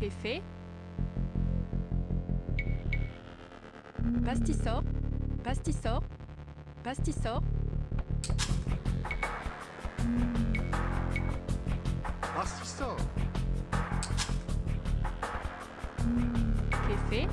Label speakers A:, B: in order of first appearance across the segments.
A: Café. Pastissor. Pastissor. Pastissor.
B: Pastissor.
A: Café.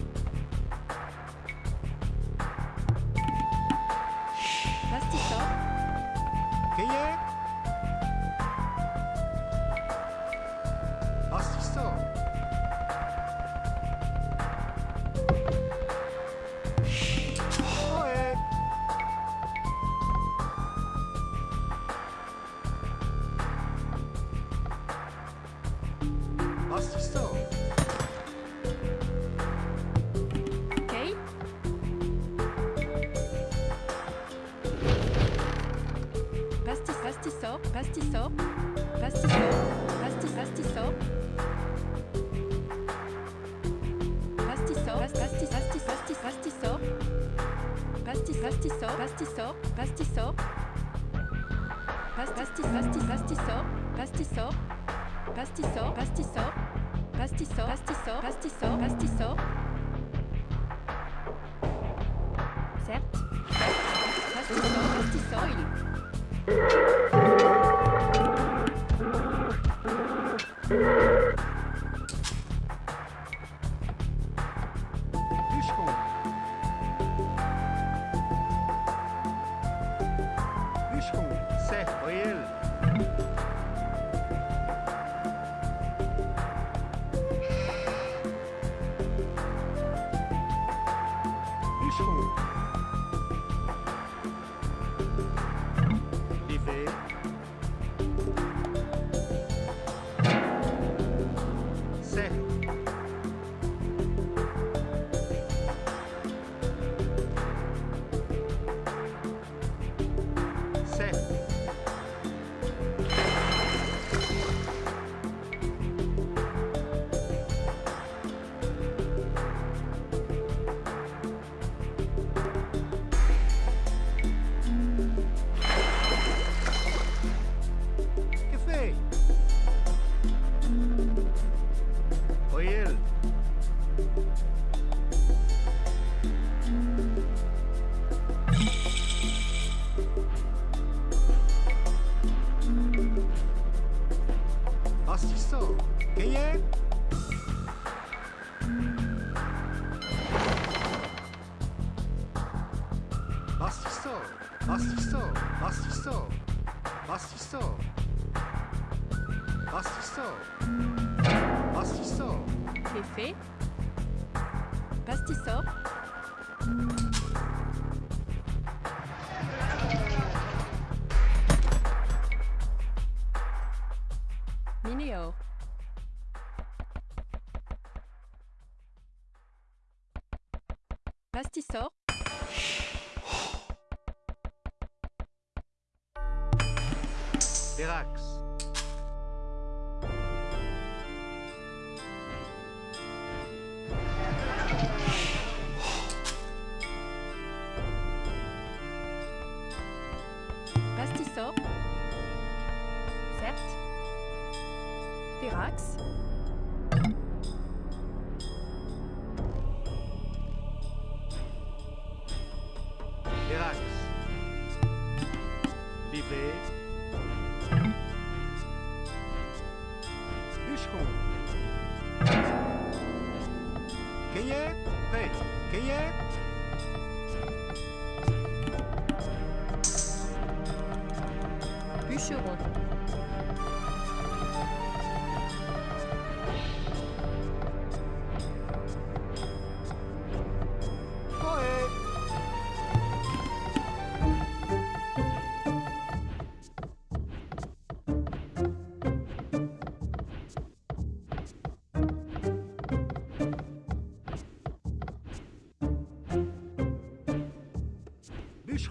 A: pastisseur
B: Pérax.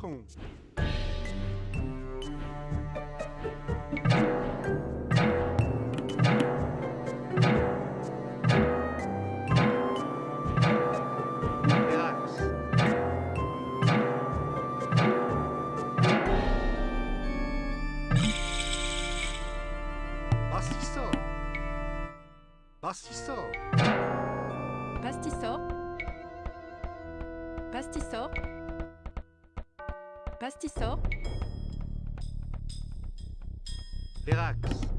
B: Falcon. Pastiço. Pastiço.
A: Pastiço. Pastiço. Pastisor.
B: Verax.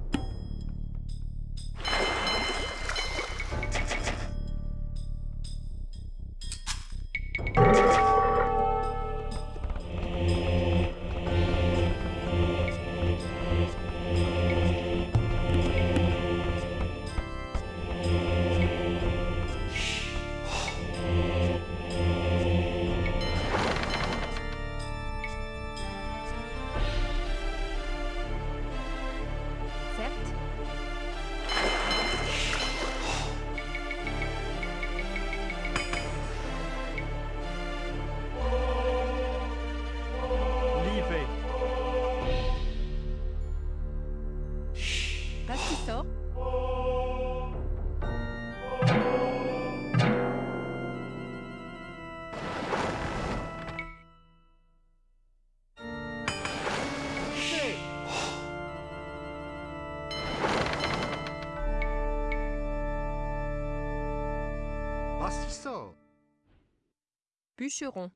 A: Bûcheron.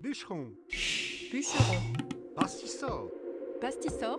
B: Bûcheron.
A: Bûcheron.
B: Pastisor.
A: Pastisor.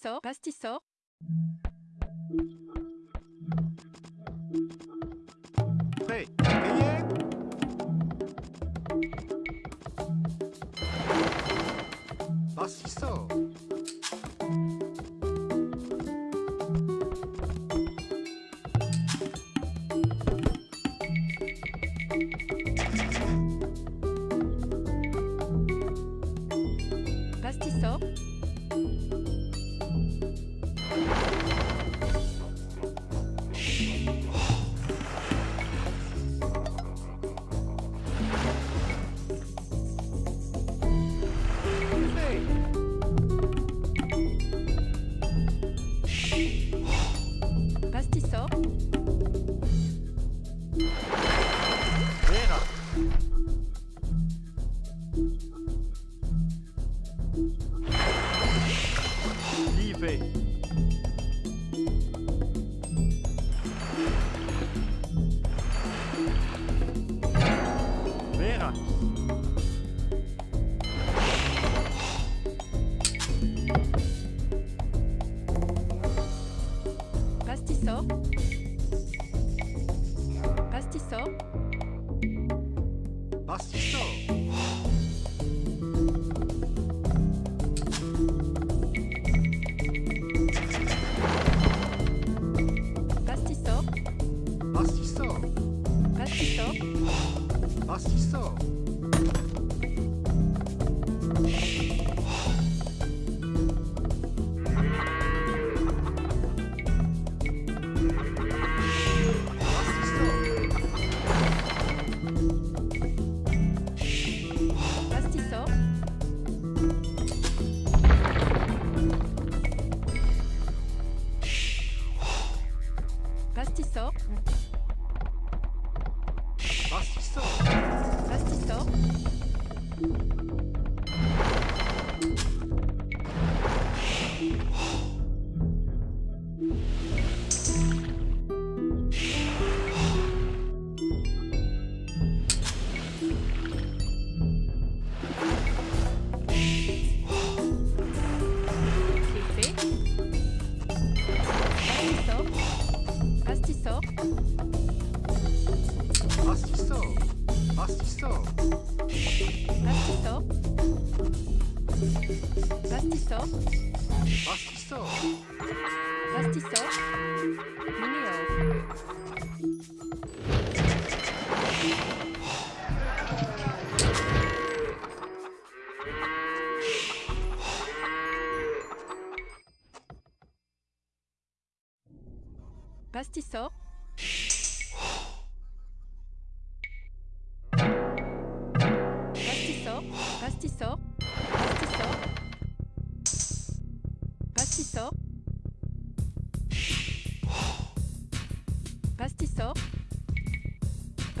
A: Pastisor. Pastisor.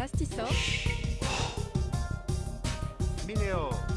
A: pastiso.
B: Mineo.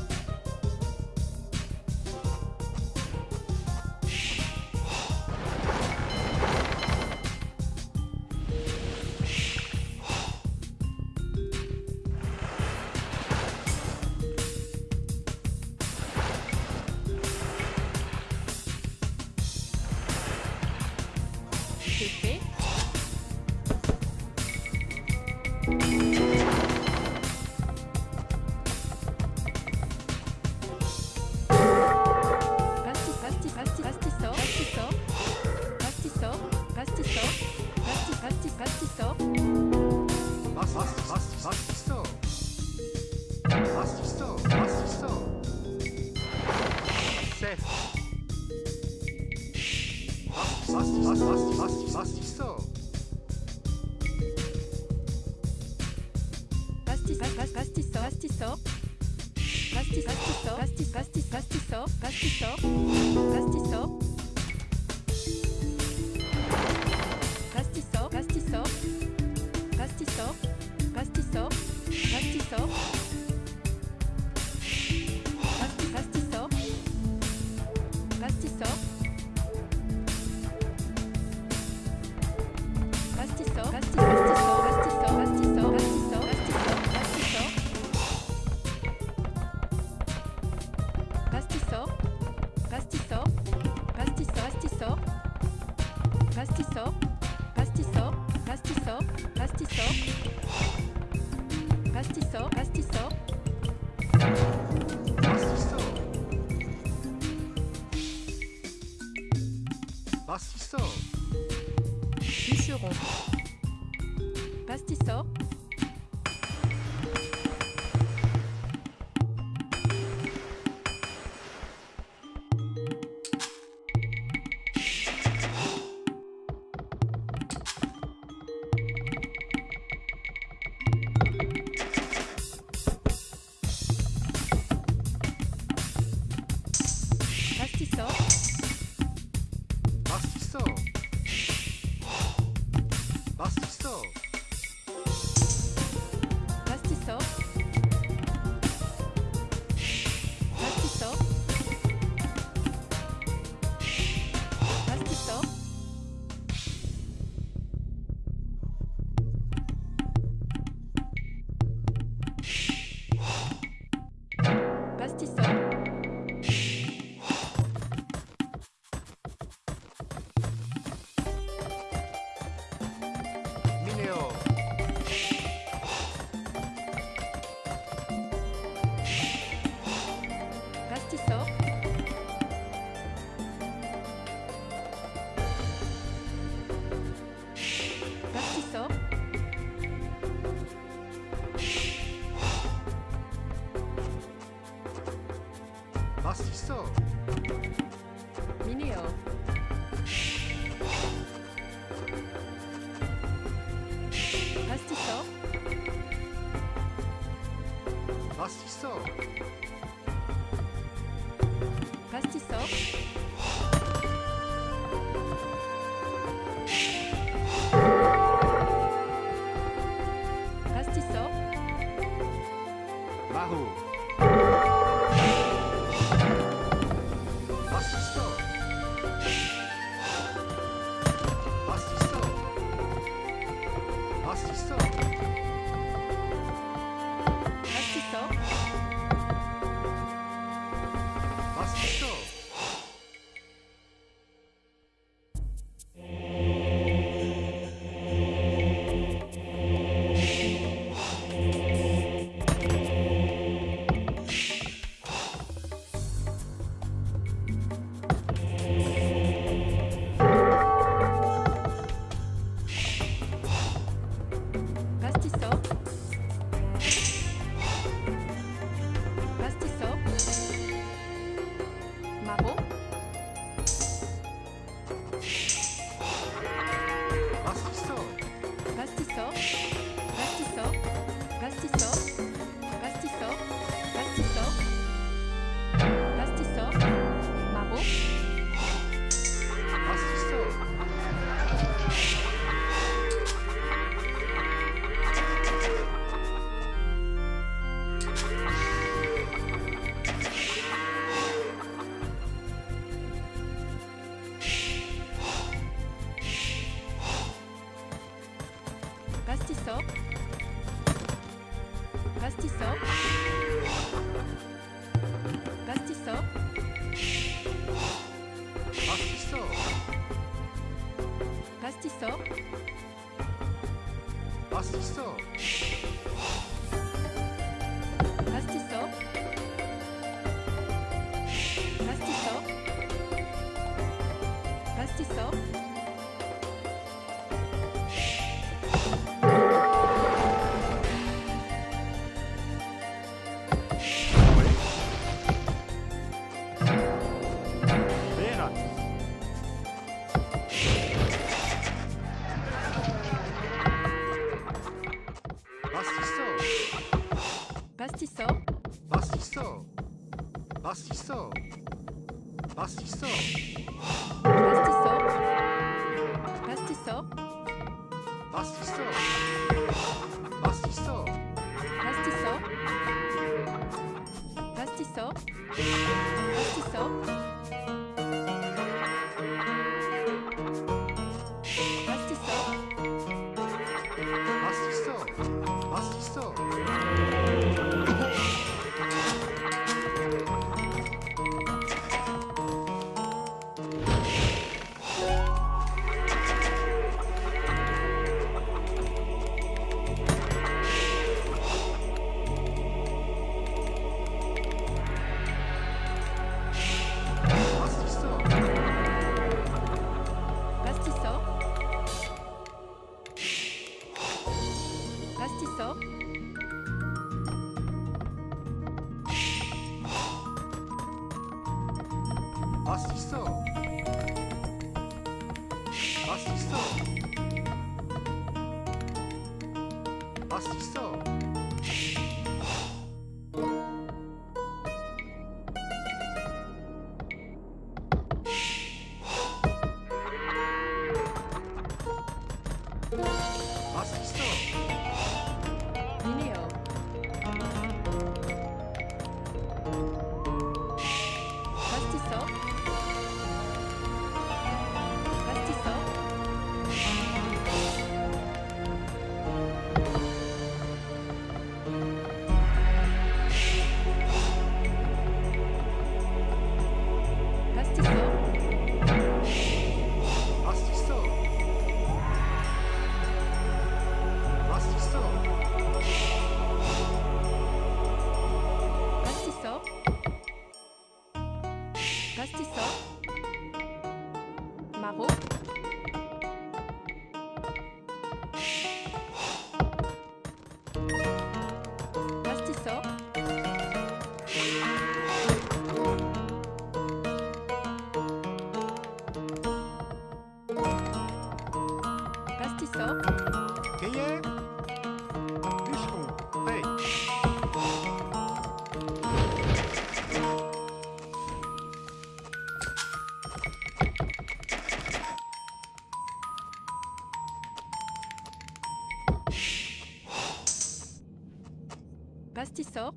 A: Bastisor,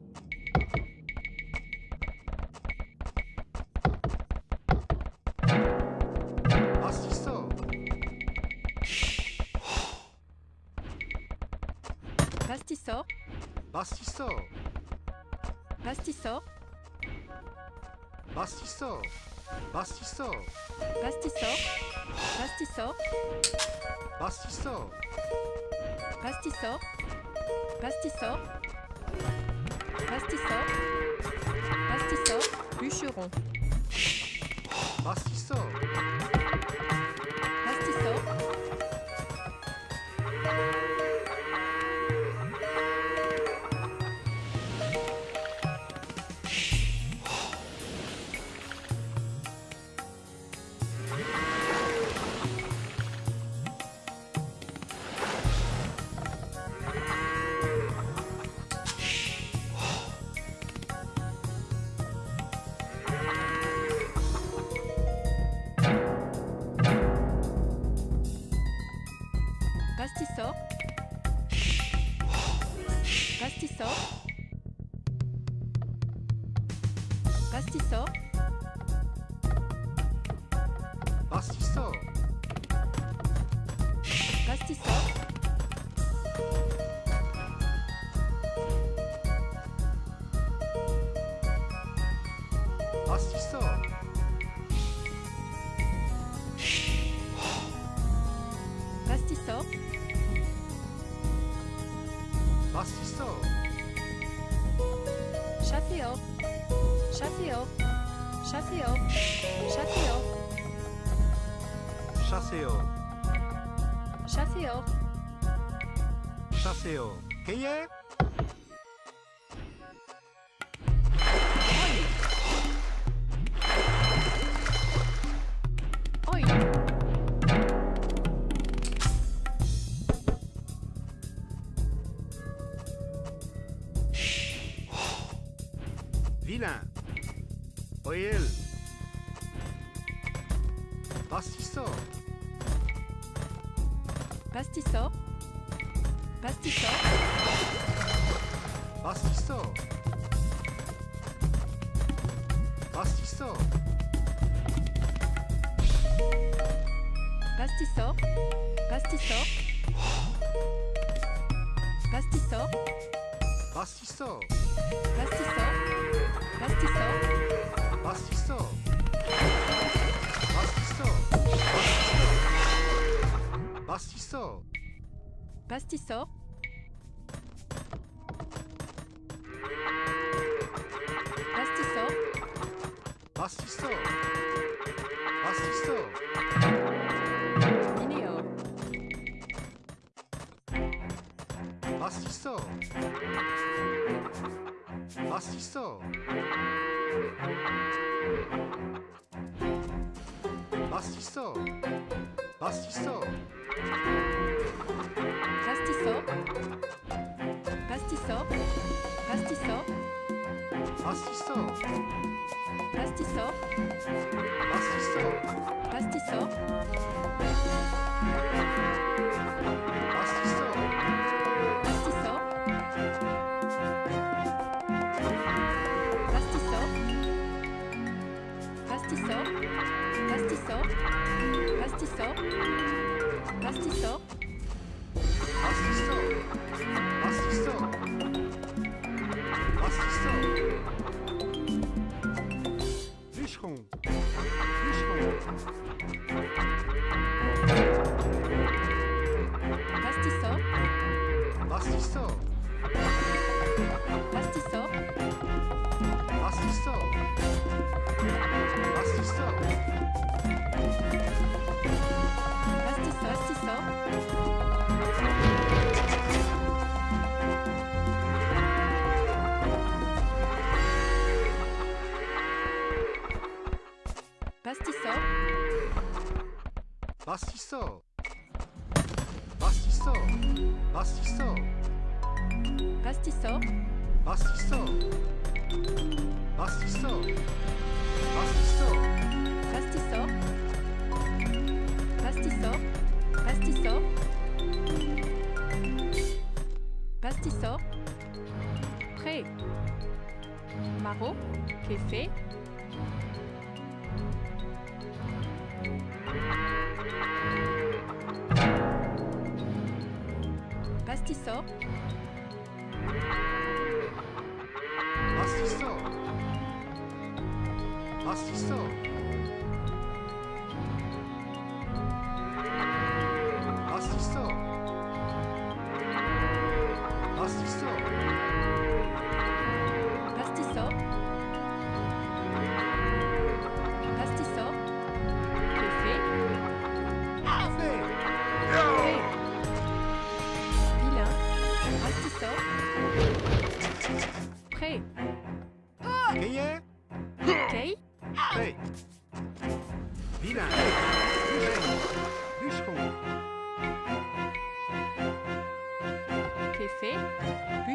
B: Bastisor,
A: Bastisor, Bastisor,
B: Bastisor, Bastisor,
A: Bastisor, Bastisor,
B: Bastisor,
A: Bastisor, Bastisor. Pastisseur. Pastisseur. Bûcheron.
B: Pastisseur.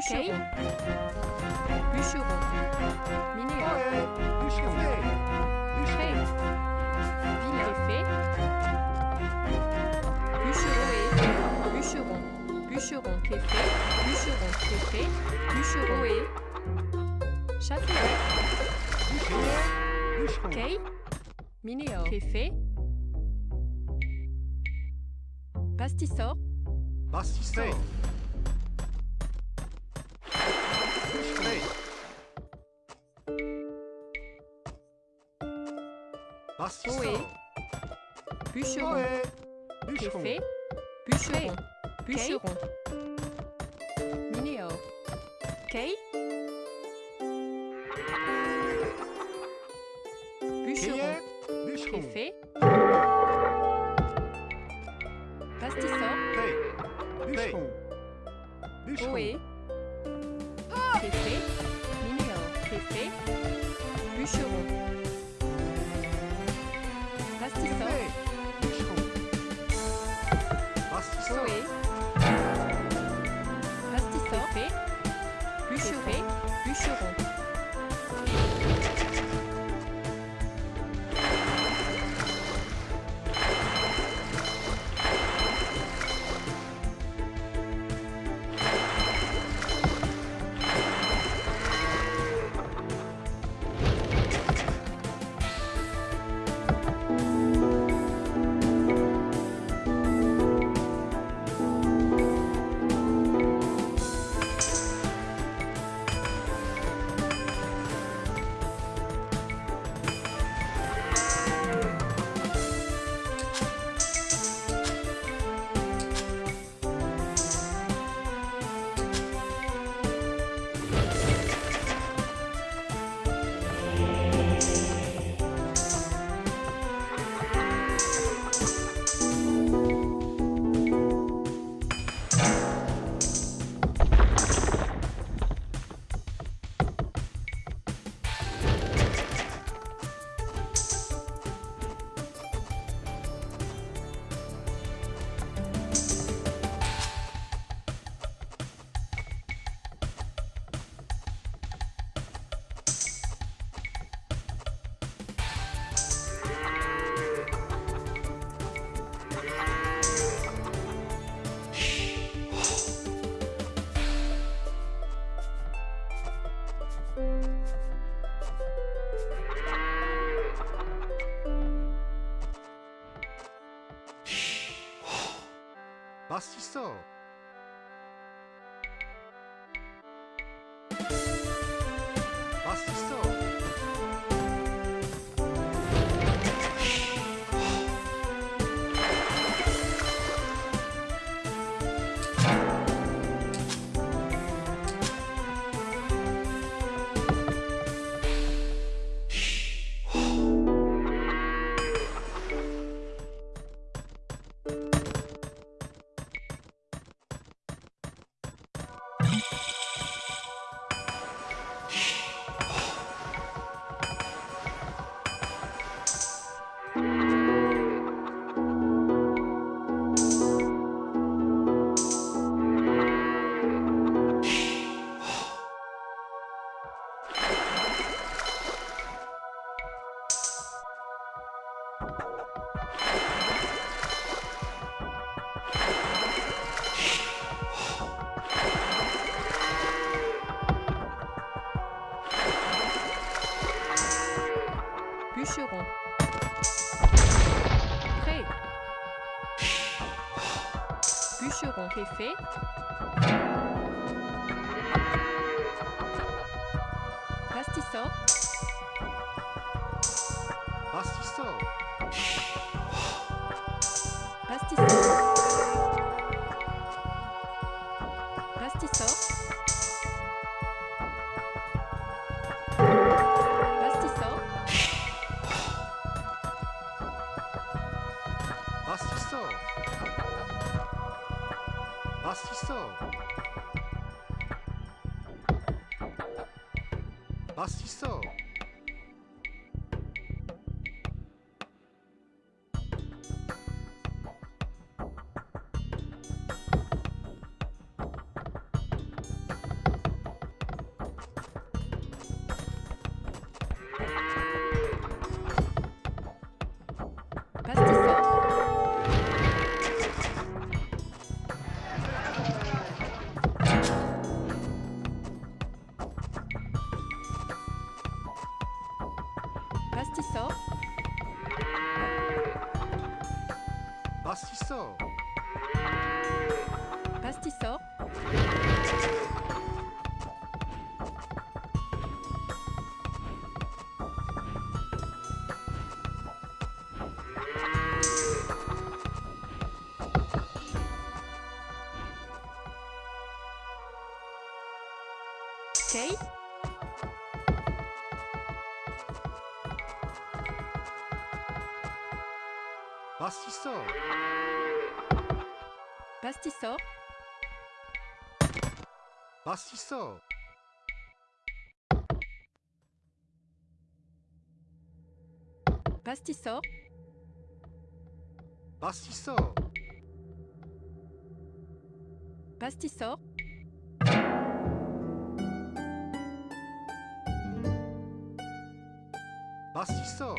A: Bûcheron. Bûcheron. Minéral.
B: Bûcheron.
A: Préfet. Bûcheron. Bûcheron. Bûcheron. Préfet. Bûcheron. Préfet. Bûcheron. Et... Châtelet.
B: Bûcheron.
A: Kay. Minéor. Préfet. Bastissor.
B: Soé.
A: Bûcheron.
B: Bûcheron.
A: Bûcheron. Bûcheron. Mineo. Kei. Bûcheron. Préfet. Pastisseur.
B: Bûcheron.
A: Bûcheron. con qué Okay.
B: bastisseur,
A: Bastisseur.
B: Bastisseur.
A: Bastisseur.
B: 맛있어.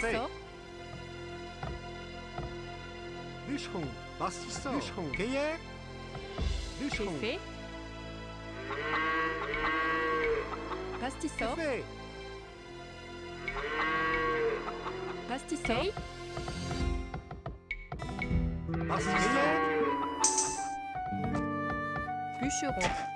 A: Bastisseur.
B: Bûcheron. Bastisseur. Bûcheron. Cueillère.
A: Bûcheron. Café. Bûcheron.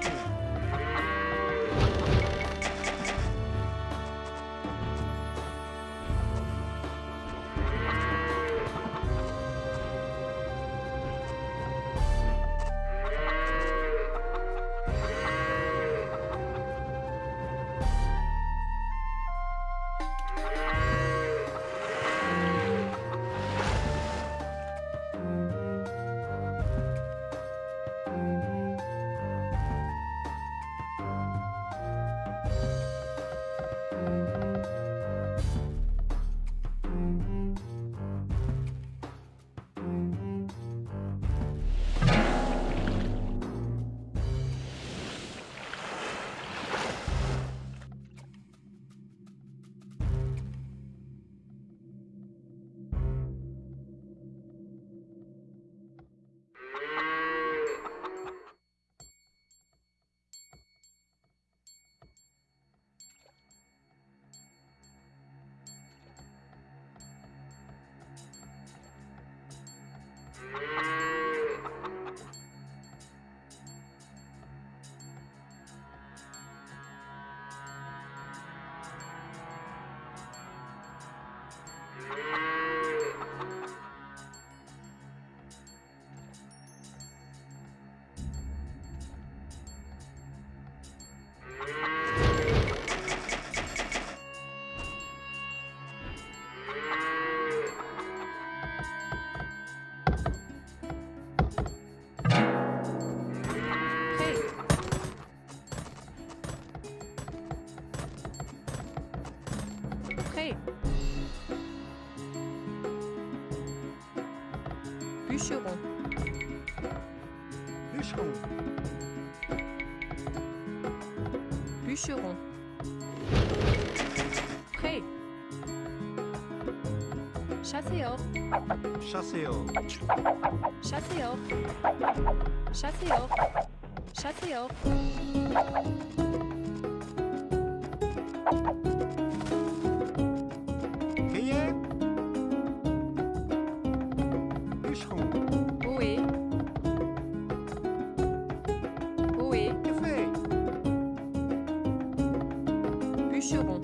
B: Nashville. Yeah.
A: Chasseo.
B: Chasseo.
A: Chasseo. Chasseo. Chasseo.
B: Quem é? Bichon.
A: Oi. Oi.
B: Que foi?
A: Bûcheron.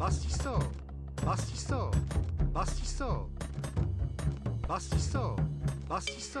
B: 맛있어. 맛있어. 맛있어. 맛있어. 맛있어. 맛있어